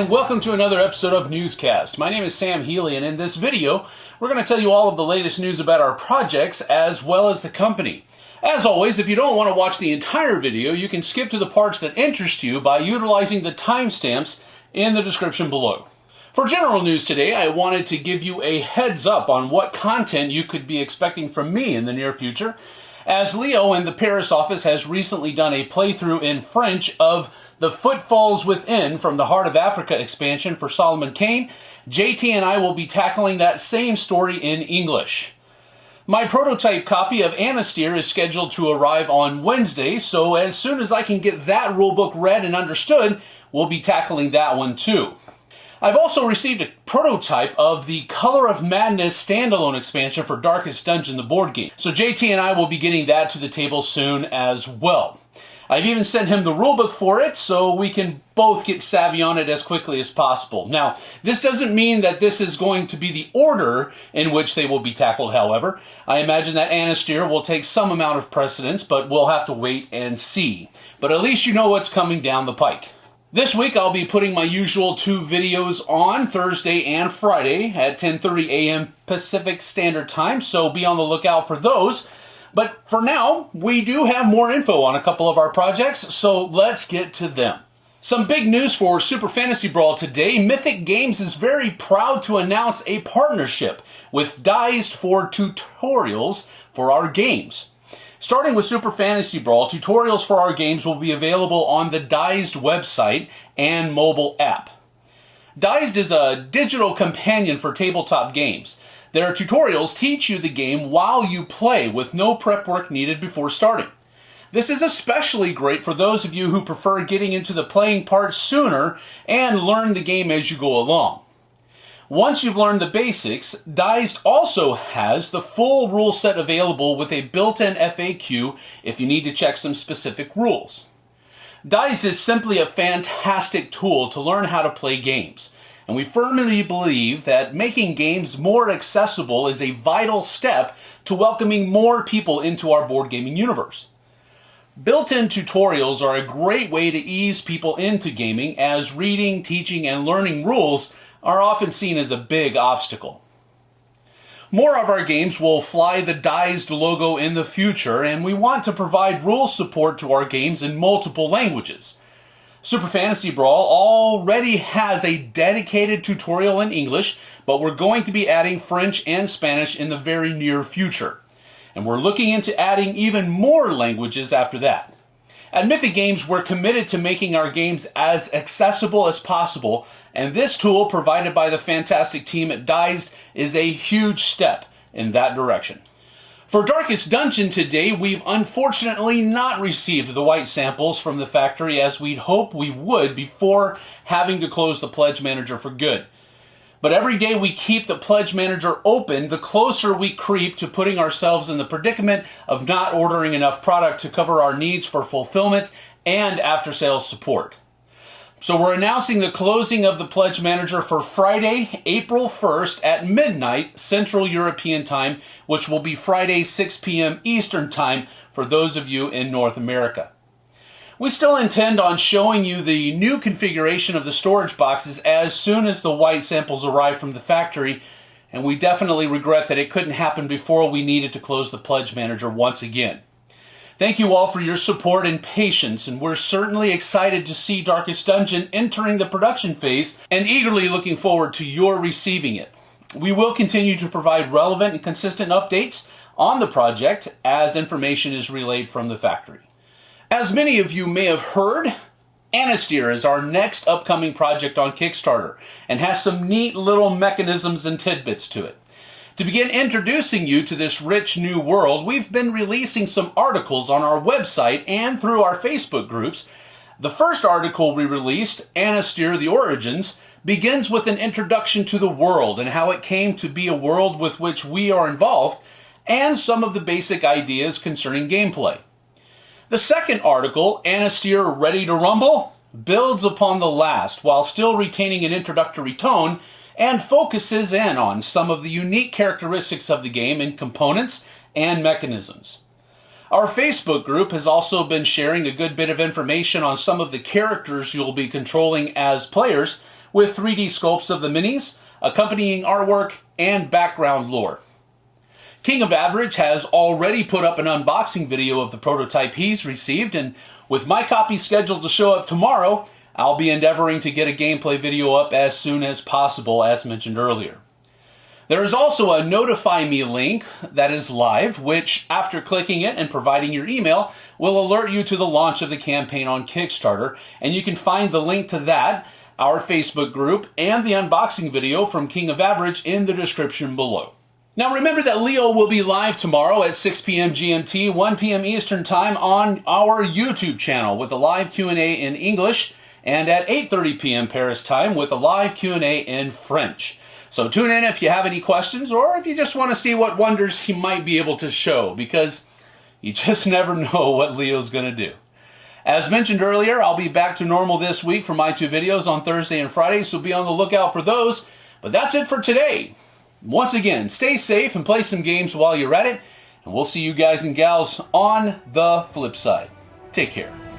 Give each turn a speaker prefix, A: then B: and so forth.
A: and welcome to another episode of Newscast. My name is Sam Healy, and in this video, we're going to tell you all of the latest news about our projects as well as the company. As always, if you don't want to watch the entire video, you can skip to the parts that interest you by utilizing the timestamps in the description below. For general news today, I wanted to give you a heads up on what content you could be expecting from me in the near future, as Leo in the Paris office has recently done a playthrough in French of The Footfalls Within from the Heart of Africa expansion for Solomon Kane, JT and I will be tackling that same story in English. My prototype copy of Anastyr is scheduled to arrive on Wednesday, so as soon as I can get that rulebook read and understood, we'll be tackling that one too. I've also received a prototype of the Color of Madness standalone expansion for Darkest Dungeon, the board game. So JT and I will be getting that to the table soon as well. I've even sent him the rulebook for it so we can both get savvy on it as quickly as possible. Now, this doesn't mean that this is going to be the order in which they will be tackled, however. I imagine that Anastyr will take some amount of precedence, but we'll have to wait and see. But at least you know what's coming down the pike. This week I'll be putting my usual two videos on Thursday and Friday at 10:30 a.m. Pacific Standard Time, so be on the lookout for those. But for now, we do have more info on a couple of our projects, so let's get to them. Some big news for Super Fantasy Brawl today. Mythic Games is very proud to announce a partnership with Dized for tutorials for our games. Starting with Super Fantasy Brawl, tutorials for our games will be available on the Dized website and mobile app. Dized is a digital companion for tabletop games. Their tutorials teach you the game while you play with no prep work needed before starting. This is especially great for those of you who prefer getting into the playing part sooner and learn the game as you go along. Once you've learned the basics, Dized also has the full rule set available with a built-in FAQ if you need to check some specific rules. Dized is simply a fantastic tool to learn how to play games, and we firmly believe that making games more accessible is a vital step to welcoming more people into our board gaming universe. Built-in tutorials are a great way to ease people into gaming as reading, teaching, and learning rules are often seen as a big obstacle. More of our games will fly the Dized logo in the future, and we want to provide rule support to our games in multiple languages. Super Fantasy Brawl already has a dedicated tutorial in English, but we're going to be adding French and Spanish in the very near future. And we're looking into adding even more languages after that. At Mythic Games, we're committed to making our games as accessible as possible, and this tool provided by the fantastic team at Dized is a huge step in that direction. For Darkest Dungeon today, we've unfortunately not received the white samples from the factory as we'd hoped we would before having to close the Pledge Manager for good. But every day we keep the pledge manager open, the closer we creep to putting ourselves in the predicament of not ordering enough product to cover our needs for fulfillment and after sales support. So we're announcing the closing of the pledge manager for Friday, April 1st at midnight Central European Time, which will be Friday 6 p.m. Eastern Time for those of you in North America. We still intend on showing you the new configuration of the storage boxes as soon as the white samples arrive from the factory, and we definitely regret that it couldn't happen before we needed to close the Pledge Manager once again. Thank you all for your support and patience, and we're certainly excited to see Darkest Dungeon entering the production phase and eagerly looking forward to your receiving it. We will continue to provide relevant and consistent updates on the project as information is relayed from the factory. As many of you may have heard, Anastyr is our next upcoming project on Kickstarter and has some neat little mechanisms and tidbits to it. To begin introducing you to this rich new world, we've been releasing some articles on our website and through our Facebook groups. The first article we released, Anastyr The Origins, begins with an introduction to the world and how it came to be a world with which we are involved and some of the basic ideas concerning gameplay. The second article, Anastyr Ready to Rumble, builds upon the last while still retaining an introductory tone and focuses in on some of the unique characteristics of the game in components and mechanisms. Our Facebook group has also been sharing a good bit of information on some of the characters you'll be controlling as players, with 3D sculpts of the minis, accompanying artwork, and background lore. King of Average has already put up an unboxing video of the prototype he's received, and with my copy scheduled to show up tomorrow, I'll be endeavoring to get a gameplay video up as soon as possible, as mentioned earlier. There is also a Notify Me link that is live, which, after clicking it and providing your email, will alert you to the launch of the campaign on Kickstarter. And you can find the link to that, our Facebook group, and the unboxing video from King of Average in the description below. Now remember that Leo will be live tomorrow at 6 p.m. GMT, 1 p.m. Eastern Time on our YouTube channel with a live Q&A in English and at 8:30 p.m. Paris time with a live Q&A in French. So tune in if you have any questions or if you just want to see what wonders he might be able to show because you just never know what Leo's going to do. As mentioned earlier, I'll be back to normal this week for my two videos on Thursday and Friday, so be on the lookout for those. But that's it for today. Once again, stay safe and play some games while you're at it, and we'll see you guys and gals on the flip side. Take care.